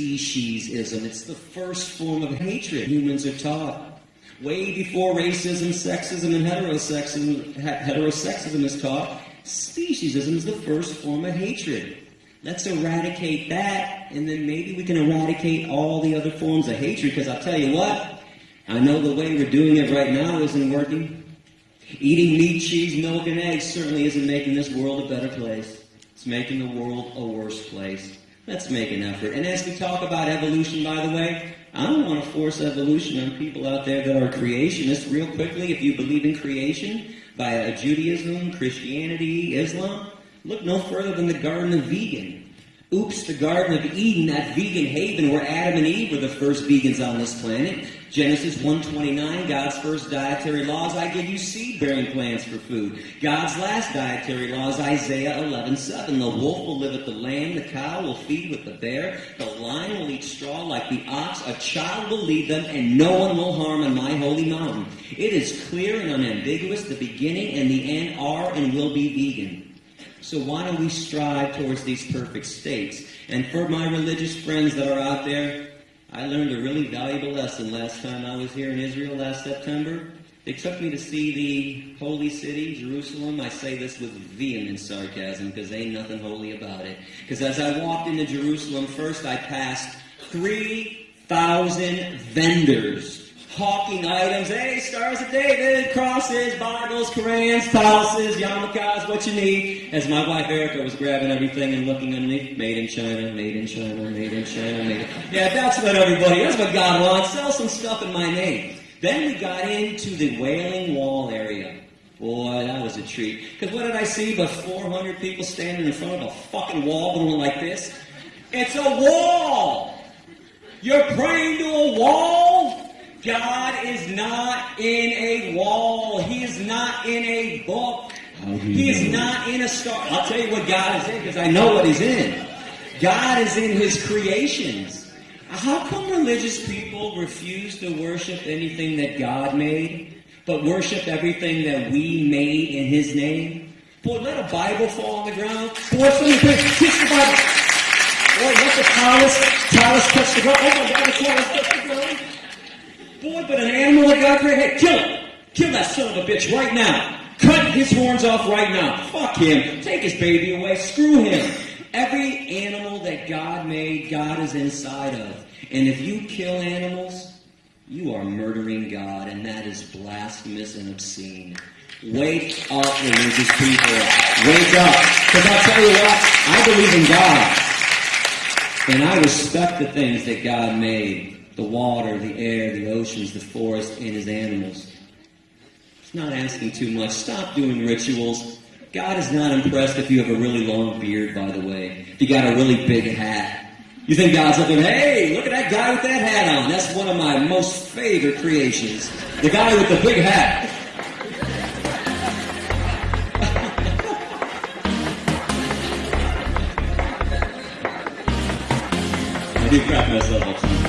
speciesism. It's the first form of hatred humans are taught. Way before racism, sexism, and heterosexism, heterosexism is taught, speciesism is the first form of hatred. Let's eradicate that, and then maybe we can eradicate all the other forms of hatred, because I'll tell you what, I know the way we're doing it right now isn't working. Eating meat, cheese, milk, and eggs certainly isn't making this world a better place. It's making the world a worse place. Let's make an effort. And as we talk about evolution, by the way, I don't want to force evolution on people out there that are creationists. Real quickly, if you believe in creation via Judaism, Christianity, Islam, look no further than the Garden of Vegan. Oops, the Garden of Eden, that vegan haven where Adam and Eve were the first vegans on this planet. Genesis 1.29, God's first dietary laws, I give you seed-bearing plants for food. God's last dietary laws, Isaiah 11.7, the wolf will live with the lamb, the cow will feed with the bear, the lion will eat straw like the ox, a child will lead them, and no one will harm on my holy mountain. It is clear and unambiguous, the beginning and the end are and will be vegan. So why don't we strive towards these perfect states? And for my religious friends that are out there, I learned a really valuable lesson last time I was here in Israel last September. They took me to see the holy city, Jerusalem. I say this with vehement sarcasm because ain't nothing holy about it. Because as I walked into Jerusalem, first I passed 3,000 vendors hawking items. Hey, Stars of David, crosses, Bibles, Korans, palaces, yarmulkes, what you need. As my wife Erica was grabbing everything and looking underneath, made in China, made in China, made in China, made in... Yeah, that's what everybody, that's what God wants. Sell some stuff in my name. Then we got into the Wailing Wall area. Boy, that was a treat. Because what did I see but 400 people standing in front of a fucking wall going like this? It's a wall! You're praying to a wall? God is not in a wall. He is not in a book. He is not in a star. I'll tell you what God is in because I know what He's in. God is in His creations. How come religious people refuse to worship anything that God made, but worship everything that we made in His name? Boy, let a Bible fall on the ground. Boy, somebody kiss the Bible. Boy, let the tallis, tallis touch the ground. Oh my God, the tallis touch the ground. Boy, but an animal that God created, hey, kill him. Kill that son of a bitch right now. Cut his horns off right now. Fuck him. Take his baby away. Screw him. Every animal that God made, God is inside of. And if you kill animals, you are murdering God, and that is blasphemous and obscene. Wake up, religious people. Wake up. Because I'll tell you what, I believe in God. And I respect the things that God made the water, the air, the oceans, the forest, and his animals. It's not asking too much. Stop doing rituals. God is not impressed if you have a really long beard, by the way. If you got a really big hat. You think God's looking, hey, look at that guy with that hat on. That's one of my most favorite creations. The guy with the big hat. I do crack myself up